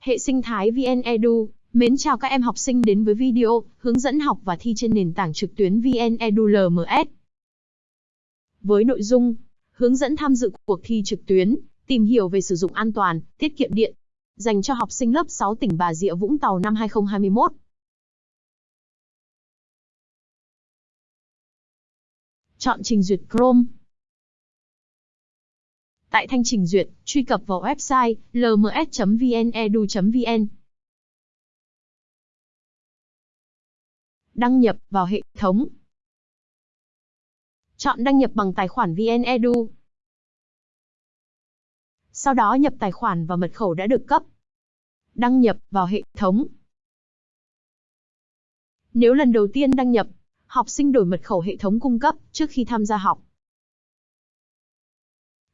Hệ sinh thái VN Edu, mến chào các em học sinh đến với video hướng dẫn học và thi trên nền tảng trực tuyến VN Edu LMS. Với nội dung hướng dẫn tham dự cuộc thi trực tuyến, tìm hiểu về sử dụng an toàn, tiết kiệm điện, dành cho học sinh lớp 6 tỉnh Bà Rịa Vũng Tàu năm 2021. Chọn trình duyệt Chrome. Tại thanh trình duyệt, truy cập vào website lms.vnedu.vn. Đăng nhập vào hệ thống. Chọn đăng nhập bằng tài khoản VNEdu. Sau đó nhập tài khoản và mật khẩu đã được cấp. Đăng nhập vào hệ thống. Nếu lần đầu tiên đăng nhập, học sinh đổi mật khẩu hệ thống cung cấp trước khi tham gia học.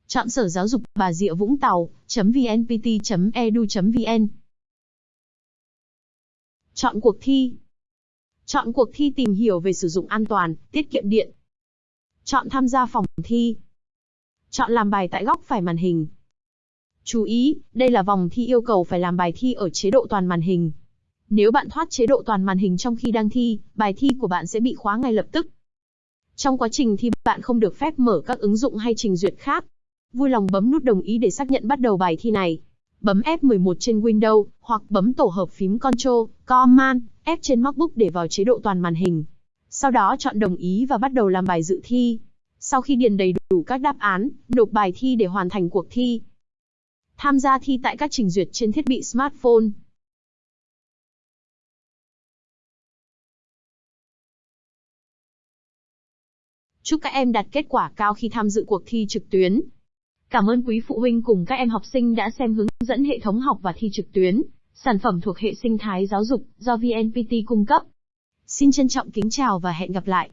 Chọn Sở Giáo dục Bà Rịa Vũng Tàu.vnpt.edu.vn Chọn cuộc thi. Chọn cuộc thi tìm hiểu về sử dụng an toàn, tiết kiệm điện. Chọn tham gia phòng thi. Chọn làm bài tại góc phải màn hình. Chú ý, đây là vòng thi yêu cầu phải làm bài thi ở chế độ toàn màn hình. Nếu bạn thoát chế độ toàn màn hình trong khi đang thi, bài thi của bạn sẽ bị khóa ngay lập tức. Trong quá trình thi, bạn không được phép mở các ứng dụng hay trình duyệt khác. Vui lòng bấm nút đồng ý để xác nhận bắt đầu bài thi này. Bấm F11 trên Windows, hoặc bấm tổ hợp phím Ctrl, Command, F trên MacBook để vào chế độ toàn màn hình. Sau đó chọn đồng ý và bắt đầu làm bài dự thi. Sau khi điền đầy đủ các đáp án, nộp bài thi để hoàn thành cuộc thi. Tham gia thi tại các trình duyệt trên thiết bị smartphone. Chúc các em đạt kết quả cao khi tham dự cuộc thi trực tuyến. Cảm ơn quý phụ huynh cùng các em học sinh đã xem hướng dẫn hệ thống học và thi trực tuyến, sản phẩm thuộc hệ sinh thái giáo dục do VNPT cung cấp. Xin trân trọng kính chào và hẹn gặp lại.